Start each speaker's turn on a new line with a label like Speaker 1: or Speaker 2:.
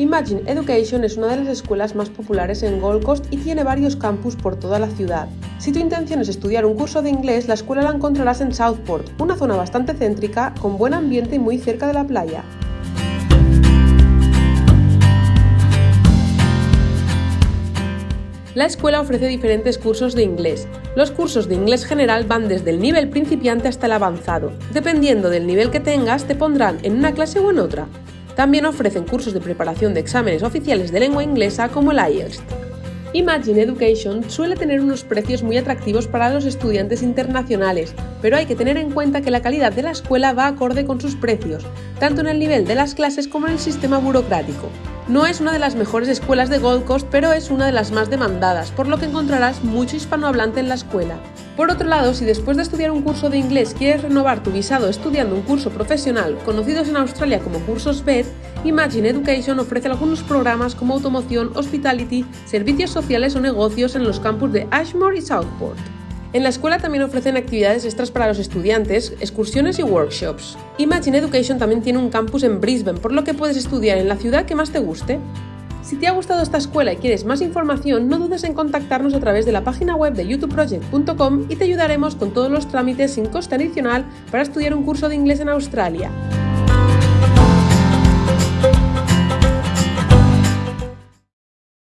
Speaker 1: Imagine Education es una de las escuelas más populares en Gold Coast y tiene varios campus por toda la ciudad. Si tu intención es estudiar un curso de inglés, la escuela la encontrarás en Southport, una zona bastante céntrica, con buen ambiente y muy cerca de la playa. La escuela ofrece diferentes cursos de inglés. Los cursos de inglés general van desde el nivel principiante hasta el avanzado. Dependiendo del nivel que tengas, te pondrán en una clase o en otra. También ofrecen cursos de preparación de exámenes oficiales de lengua inglesa como el IELTS. Imagine Education suele tener unos precios muy atractivos para los estudiantes internacionales, pero hay que tener en cuenta que la calidad de la escuela va acorde con sus precios, tanto en el nivel de las clases como en el sistema burocrático. No es una de las mejores escuelas de Gold Coast, pero es una de las más demandadas, por lo que encontrarás mucho hispanohablante en la escuela. Por otro lado, si después de estudiar un curso de inglés quieres renovar tu visado estudiando un curso profesional, conocidos en Australia como cursos BED, Imagine Education ofrece algunos programas como automoción, hospitality, servicios sociales o negocios en los campus de Ashmore y Southport. En la escuela también ofrecen actividades extras para los estudiantes, excursiones y workshops. Imagine Education también tiene un campus en Brisbane, por lo que puedes estudiar en la ciudad que más te guste. Si te ha gustado esta escuela y quieres más información, no dudes en contactarnos a través de la página web de youtubeproject.com y te ayudaremos con todos los trámites sin coste adicional para estudiar un curso de inglés en Australia.